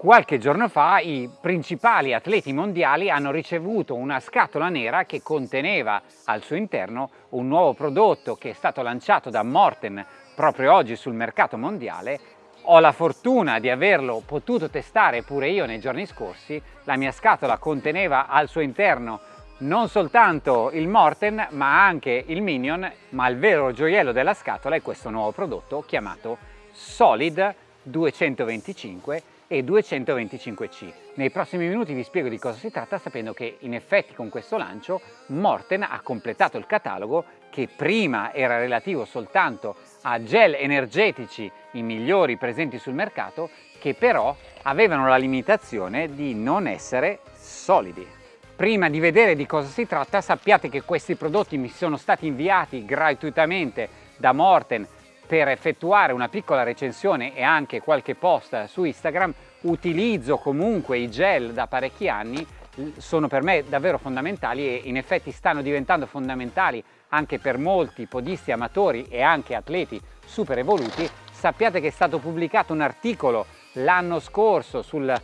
Qualche giorno fa i principali atleti mondiali hanno ricevuto una scatola nera che conteneva al suo interno un nuovo prodotto che è stato lanciato da Morten proprio oggi sul mercato mondiale. Ho la fortuna di averlo potuto testare pure io nei giorni scorsi. La mia scatola conteneva al suo interno non soltanto il Morten ma anche il Minion, ma il vero gioiello della scatola è questo nuovo prodotto chiamato Solid 225 e 225C. Nei prossimi minuti vi spiego di cosa si tratta sapendo che in effetti con questo lancio Morten ha completato il catalogo che prima era relativo soltanto a gel energetici i migliori presenti sul mercato che però avevano la limitazione di non essere solidi. Prima di vedere di cosa si tratta sappiate che questi prodotti mi sono stati inviati gratuitamente da Morten per effettuare una piccola recensione e anche qualche post su Instagram utilizzo comunque i gel da parecchi anni sono per me davvero fondamentali e in effetti stanno diventando fondamentali anche per molti podisti amatori e anche atleti super evoluti. Sappiate che è stato pubblicato un articolo l'anno scorso sul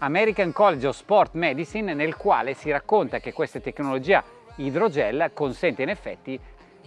American College of Sport Medicine nel quale si racconta che questa tecnologia idrogel consente in effetti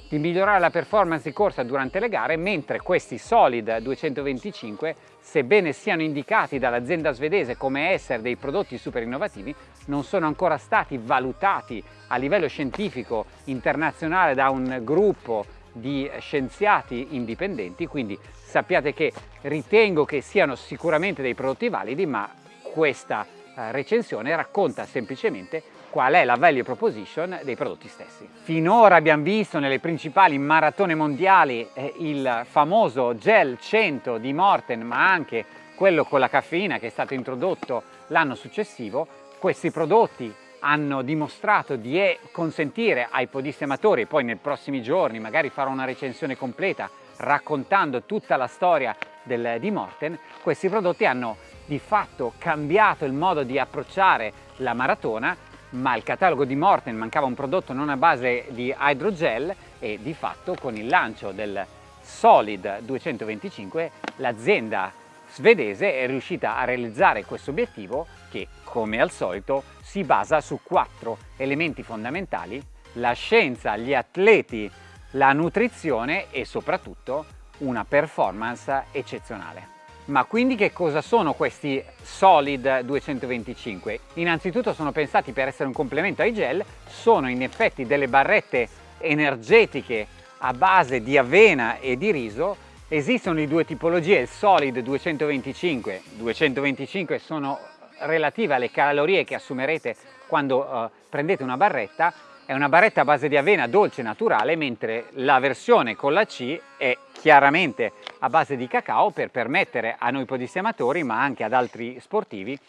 di migliorare la performance di corsa durante le gare, mentre questi Solid 225, sebbene siano indicati dall'azienda svedese come essere dei prodotti super innovativi, non sono ancora stati valutati a livello scientifico internazionale da un gruppo di scienziati indipendenti, quindi sappiate che ritengo che siano sicuramente dei prodotti validi, ma questa eh, recensione racconta semplicemente qual è la value proposition dei prodotti stessi. Finora abbiamo visto nelle principali maratone mondiali eh, il famoso gel 100 di Morten ma anche quello con la caffeina che è stato introdotto l'anno successivo. Questi prodotti hanno dimostrato di consentire ai podisti amatori, poi nei prossimi giorni magari farò una recensione completa raccontando tutta la storia del, di Morten, questi prodotti hanno di fatto cambiato il modo di approcciare la maratona ma il catalogo di Morten mancava un prodotto non a base di hydrogel e di fatto con il lancio del Solid 225 l'azienda svedese è riuscita a realizzare questo obiettivo che come al solito si basa su quattro elementi fondamentali la scienza, gli atleti, la nutrizione e soprattutto una performance eccezionale. Ma quindi che cosa sono questi Solid 225? Innanzitutto sono pensati per essere un complemento ai gel, sono in effetti delle barrette energetiche a base di avena e di riso. Esistono di due tipologie, il Solid 225, 225 sono relative alle calorie che assumerete quando uh, prendete una barretta, è una barretta a base di avena dolce naturale, mentre la versione con la C è chiaramente a base di cacao per permettere a noi podisti amatori, ma anche ad altri sportivi,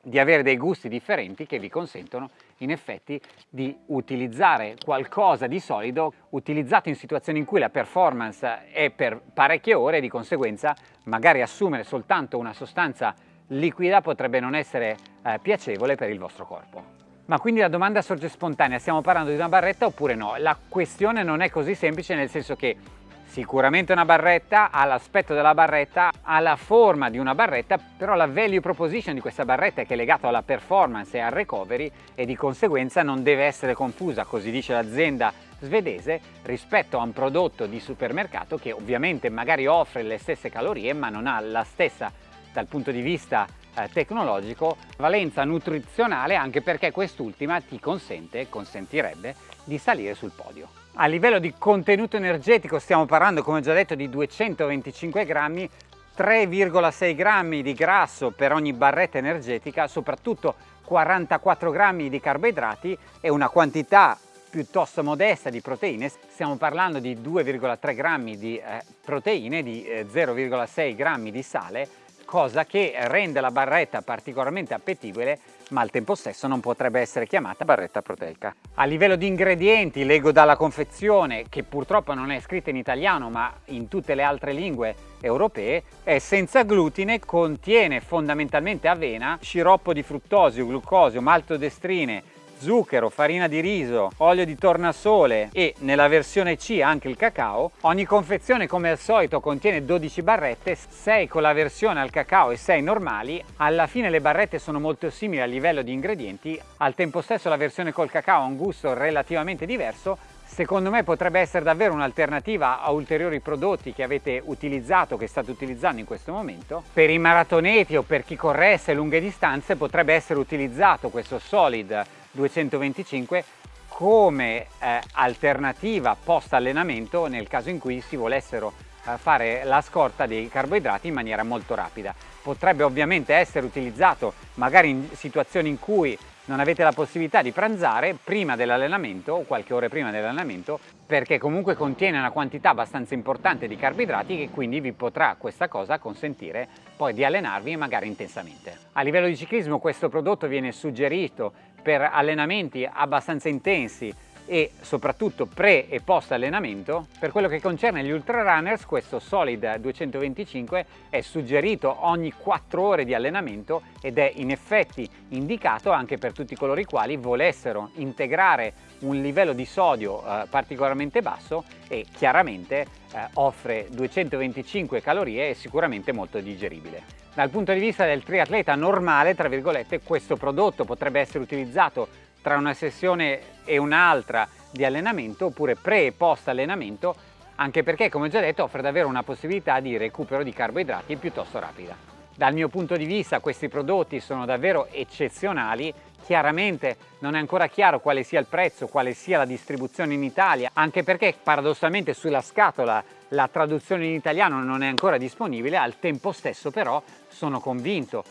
di avere dei gusti differenti che vi consentono in effetti di utilizzare qualcosa di solido utilizzato in situazioni in cui la performance è per parecchie ore e di conseguenza magari assumere soltanto una sostanza liquida potrebbe non essere eh, piacevole per il vostro corpo. Ma quindi la domanda sorge spontanea, stiamo parlando di una barretta oppure no? La questione non è così semplice nel senso che sicuramente una barretta ha l'aspetto della barretta, ha la forma di una barretta, però la value proposition di questa barretta che è legata alla performance e al recovery e di conseguenza non deve essere confusa, così dice l'azienda svedese, rispetto a un prodotto di supermercato che ovviamente magari offre le stesse calorie ma non ha la stessa dal punto di vista eh, tecnologico valenza nutrizionale anche perché quest'ultima ti consente, consentirebbe di salire sul podio. A livello di contenuto energetico stiamo parlando come già detto di 225 grammi 3,6 grammi di grasso per ogni barretta energetica, soprattutto 44 grammi di carboidrati e una quantità piuttosto modesta di proteine, stiamo parlando di 2,3 grammi di eh, proteine, di eh, 0,6 grammi di sale, cosa che rende la barretta particolarmente appetibile ma al tempo stesso non potrebbe essere chiamata barretta proteica. A livello di ingredienti leggo dalla confezione che purtroppo non è scritta in italiano ma in tutte le altre lingue europee è senza glutine, contiene fondamentalmente avena, sciroppo di fruttosio, glucosio, maltodestrine, zucchero, farina di riso, olio di tornasole e nella versione C anche il cacao. Ogni confezione come al solito contiene 12 barrette, 6 con la versione al cacao e 6 normali. Alla fine le barrette sono molto simili a livello di ingredienti, al tempo stesso la versione col cacao ha un gusto relativamente diverso Secondo me potrebbe essere davvero un'alternativa a ulteriori prodotti che avete utilizzato, che state utilizzando in questo momento. Per i maratoneti o per chi corresse lunghe distanze potrebbe essere utilizzato questo Solid 225 come eh, alternativa post allenamento nel caso in cui si volessero fare la scorta dei carboidrati in maniera molto rapida. Potrebbe ovviamente essere utilizzato magari in situazioni in cui non avete la possibilità di pranzare prima dell'allenamento o qualche ora prima dell'allenamento perché comunque contiene una quantità abbastanza importante di carboidrati che quindi vi potrà questa cosa consentire poi di allenarvi magari intensamente. A livello di ciclismo questo prodotto viene suggerito per allenamenti abbastanza intensi e soprattutto pre e post allenamento. Per quello che concerne gli ultra runners questo Solid 225 è suggerito ogni 4 ore di allenamento ed è in effetti indicato anche per tutti coloro i quali volessero integrare un livello di sodio eh, particolarmente basso e chiaramente eh, offre 225 calorie e sicuramente molto digeribile. Dal punto di vista del triatleta normale, tra virgolette, questo prodotto potrebbe essere utilizzato tra una sessione e un'altra di allenamento oppure pre e post allenamento anche perché come già detto offre davvero una possibilità di recupero di carboidrati piuttosto rapida. Dal mio punto di vista questi prodotti sono davvero eccezionali, chiaramente non è ancora chiaro quale sia il prezzo, quale sia la distribuzione in Italia, anche perché paradossalmente sulla scatola la traduzione in italiano non è ancora disponibile, al tempo stesso però sono convinto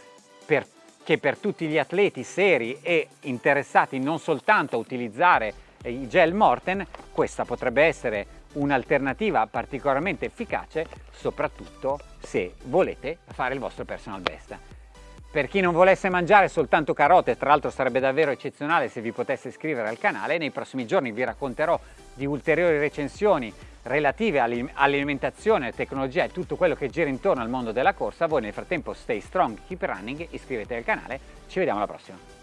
per che per tutti gli atleti seri e interessati non soltanto a utilizzare i gel Morten, questa potrebbe essere un'alternativa particolarmente efficace, soprattutto se volete fare il vostro personal best. Per chi non volesse mangiare soltanto carote, tra l'altro sarebbe davvero eccezionale se vi potesse iscrivere al canale, nei prossimi giorni vi racconterò di ulteriori recensioni relative all'alimentazione, tecnologia e tutto quello che gira intorno al mondo della corsa. Voi nel frattempo stay strong, keep running, iscrivetevi al canale, ci vediamo alla prossima.